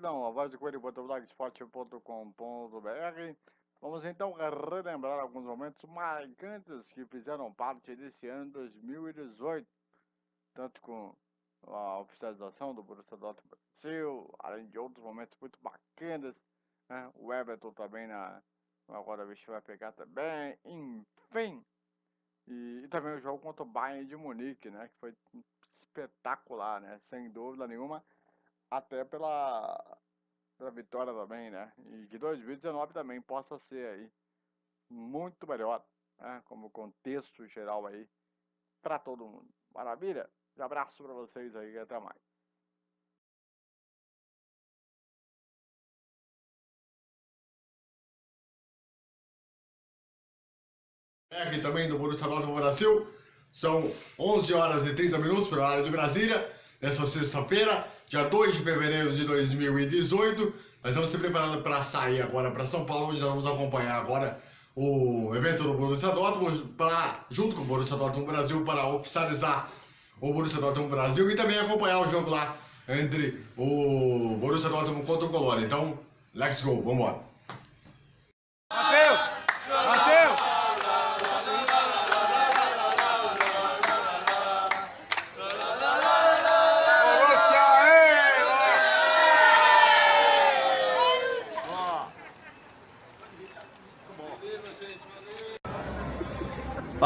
Não, a voz do coelho.blogspot.com.br Vamos então relembrar alguns momentos marcantes que fizeram parte desse ano 2018 Tanto com a oficialização do Borussia Dortmund Brasil, além de outros momentos muito bacanas né? O Everton também na, agora o bicho vai pegar também, enfim e, e, também o jogo contra o Bayern de Munique, né? Que foi espetacular, né? Sem dúvida nenhuma até pela, pela vitória também, né? E que 2019 também possa ser aí muito melhor, né? Como contexto geral aí para todo mundo. Maravilha? Um abraço para vocês aí e até mais. Aqui também do Borussia Dortmund Brasil. São 11 horas e 30 minutos para a área de Brasília, nessa sexta-feira dia 2 de fevereiro de 2018. Nós vamos se preparando para sair agora para São Paulo, onde nós vamos acompanhar agora o evento do Borussia Dortmund, pra, junto com o Borussia Dortmund Brasil, para oficializar o Borussia Dortmund Brasil e também acompanhar o jogo lá entre o Borussia Dortmund contra o Colônia. Então, let's go, vamos embora.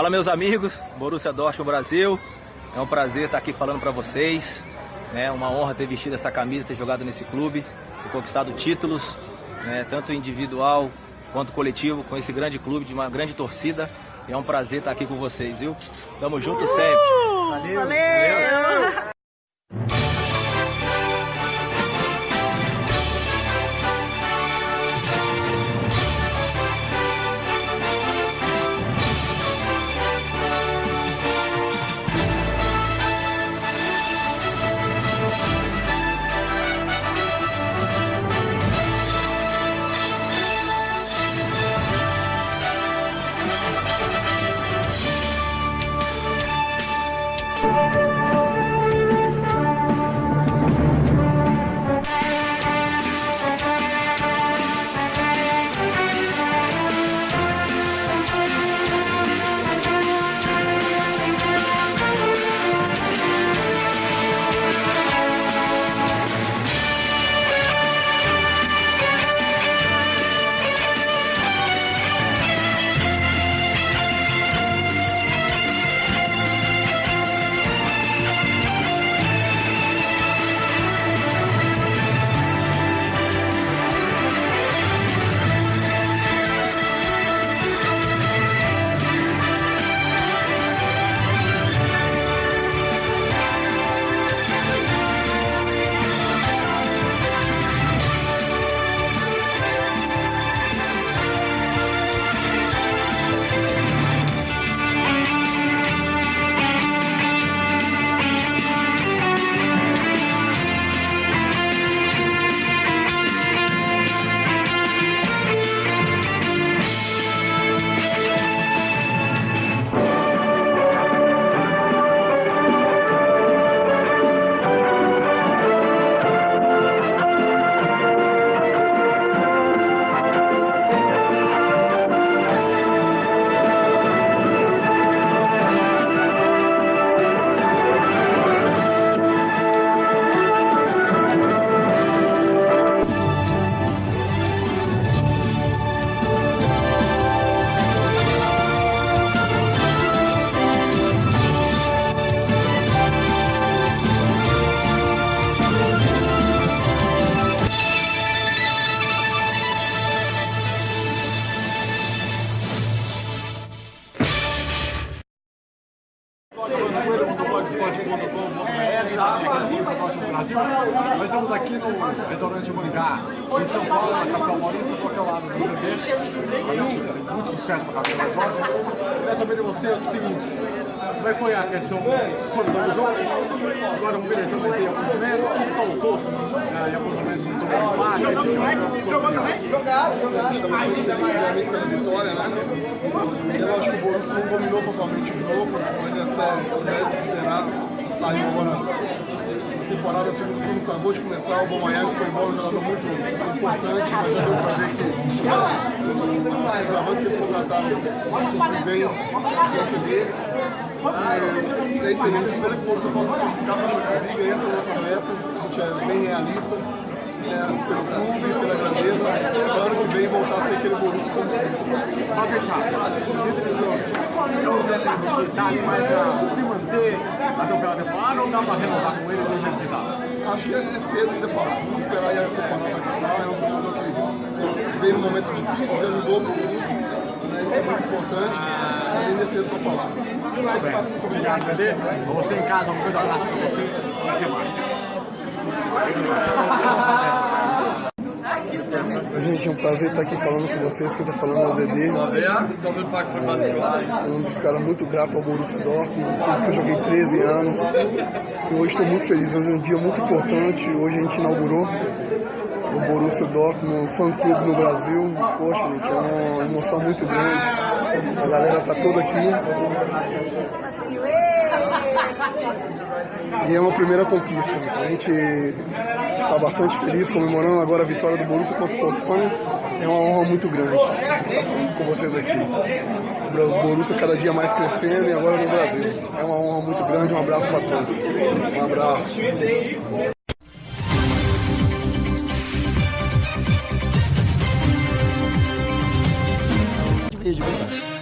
Fala meus amigos, Borussia Dortmund Brasil. É um prazer estar aqui falando para vocês. É uma honra ter vestido essa camisa, ter jogado nesse clube, ter conquistado títulos, né? tanto individual quanto coletivo, com esse grande clube, de uma grande torcida. E é um prazer estar aqui com vocês, viu? Tamo junto sempre. Valeu! Valeu. Valeu. Estamos aqui no restaurante Mangá, em São Paulo, na capital paulista, do qualquer lado do BBB. Tem muito sucesso para a capital agora. Queria saber de você o seguinte, como é que foi a questão solução do jogo? Agora o Pereira vai ser apontamento, o que faltou apontamento empate? Jogou também? Jogaram, jogaram. Estamos felizes pela vitória, né? Eu acho que o Borussia não dominou totalmente o jogo, mas até ao invés de esperar, saiu agora temporada, o segundo turno acabou de começar, o Bomanhang foi bom, um jogador muito importante, mas já deu pra ver que os centroavantes que eles contrataram sempre bem a presença dele. E é isso aí, a gente espera que o possa classificar para a Champions League, essa é a nossa meta, a gente é bem realista, é, pelo clube, pela grandeza, para ano que vem voltar a ser aquele Borussia como sempre. Pode deixar, eu deve dar mais para se manter até o final ou dá para renovar com ele e deixar ele dar? Acho que é cedo ainda falar, vamos esperar aí a temporada acabar, é um jogador que veio num momento difícil, já ajudou o Borussia, né, isso é muito importante, mas ainda é cedo para falar. Muito bem, muito obrigado, Dedê. Você em casa, um grande abraço para você até mais. Gente, é um prazer estar aqui falando com vocês. Quem está falando é o Dedê. É um dos caras muito grato ao Borussia Dortmund, porque eu joguei 13 anos. E hoje estou muito feliz. Hoje é um dia muito importante. Hoje a gente inaugurou o Borussia Dortmund Fan Clube no Brasil. Poxa, gente, é uma emoção muito grande. A galera está toda aqui. E é uma primeira conquista. A gente está bastante feliz comemorando agora a vitória do Borussia contra o Colônia. É uma honra muito grande estar com vocês aqui. O Borussia cada dia mais crescendo e agora no Brasil. É uma honra muito grande. Um abraço para todos. Um abraço.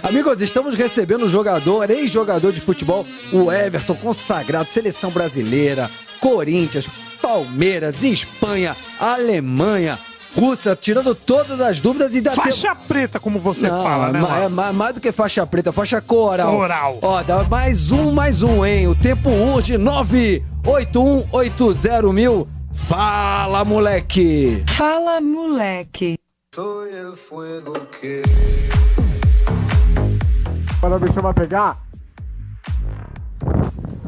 Amigos, estamos recebendo um jogador, ex-jogador de futebol, o Everton, consagrado, seleção brasileira, Corinthians, Palmeiras, Espanha, Alemanha, Rússia, tirando todas as dúvidas e dá Faixa preta, como você Não, fala, né? ma- Marcos? é ma- mais do que faixa preta, faixa coral. Coral. Ó, dá mais um, mais um, hein? O tempo urge 98180 mil. Fala, moleque! Fala, moleque. Agora o bicho vai pegar.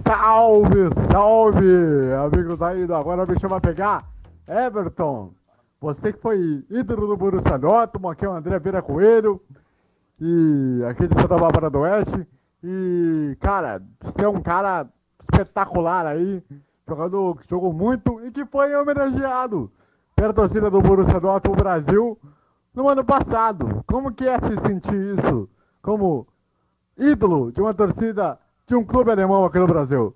Salve, salve, amigos aí do Agora bicho vai pegar. Everton, você que foi ídolo do Borussia Dortmund, aqui é o André Vieira Coelho, e aqui de Santa Bárbara do Oeste. E, cara, você é um cara espetacular aí, jogador que jogou muito e que foi homenageado pela torcida do Borussia Dortmund Brasil no ano passado. Como que é se sentir isso? Como ídolo de uma torcida de um clube alemão aqui no Brasil.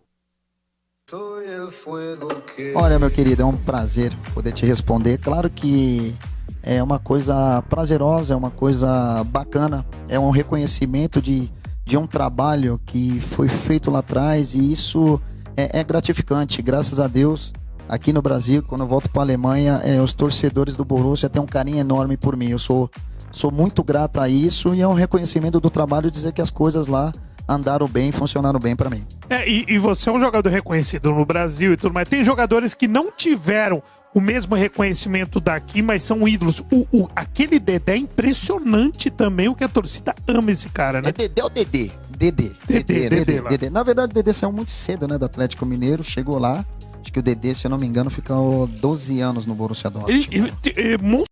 Olha, meu querido, é um prazer poder te responder. Claro que é uma coisa prazerosa, é uma coisa bacana, é um reconhecimento de, de um trabalho que foi feito lá atrás e isso é, é gratificante. Graças a Deus, aqui no Brasil, quando eu volto para a Alemanha, é, os torcedores do Borussia têm um carinho enorme por mim. Eu sou, sou muito grato a isso e é um reconhecimento do trabalho dizer que as coisas lá andaram bem, funcionaram bem para mim. É, e, e você é um jogador reconhecido no Brasil e tudo mais. Tem jogadores que não tiveram o mesmo reconhecimento daqui, mas são ídolos. O, o- aquele Dedé é impressionante também, o que a torcida ama esse cara, né? É Dedé ou Dedê? Dedê. Dedê, Dedê. Dedê. Na verdade, o Dedê saiu muito cedo, né, do Atlético Mineiro, chegou lá. Acho que o Dedê, se eu não me engano, ficou 12 anos no Borussia Dortmund. Ele, ele, ele, mon-